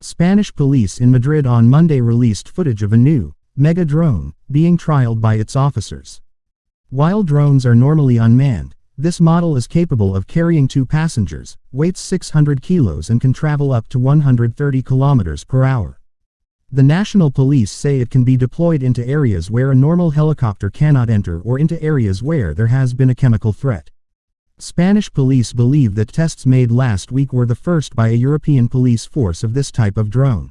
Spanish police in Madrid on Monday released footage of a new, mega drone, being trialed by its officers. While drones are normally unmanned, this model is capable of carrying two passengers, weighs 600 kilos and can travel up to 130 kilometers per hour. The national police say it can be deployed into areas where a normal helicopter cannot enter or into areas where there has been a chemical threat. Spanish police believe that tests made last week were the first by a European police force of this type of drone.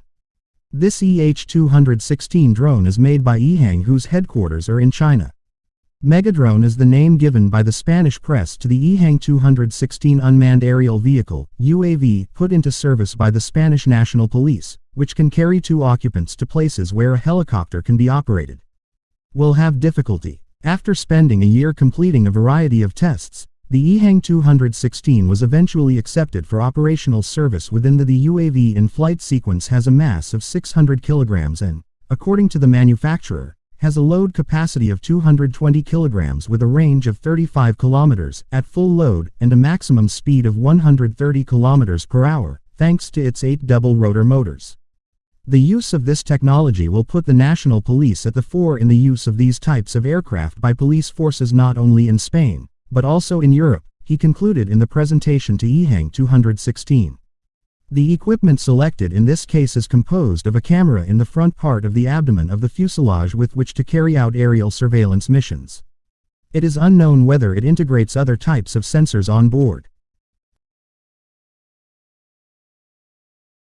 This EH-216 drone is made by EHang whose headquarters are in China. Megadrone is the name given by the Spanish press to the EHang 216 unmanned aerial vehicle, UAV, put into service by the Spanish National Police, which can carry two occupants to places where a helicopter can be operated. Will have difficulty. After spending a year completing a variety of tests, the EHang 216 was eventually accepted for operational service within the the UAV in-flight sequence has a mass of 600 kilograms and, according to the manufacturer, has a load capacity of 220 kilograms with a range of 35 kilometers at full load and a maximum speed of 130 kilometers per hour, thanks to its eight double-rotor motors. The use of this technology will put the national police at the fore in the use of these types of aircraft by police forces not only in Spain, but also in Europe, he concluded in the presentation to EHang 216. The equipment selected in this case is composed of a camera in the front part of the abdomen of the fuselage with which to carry out aerial surveillance missions. It is unknown whether it integrates other types of sensors on board.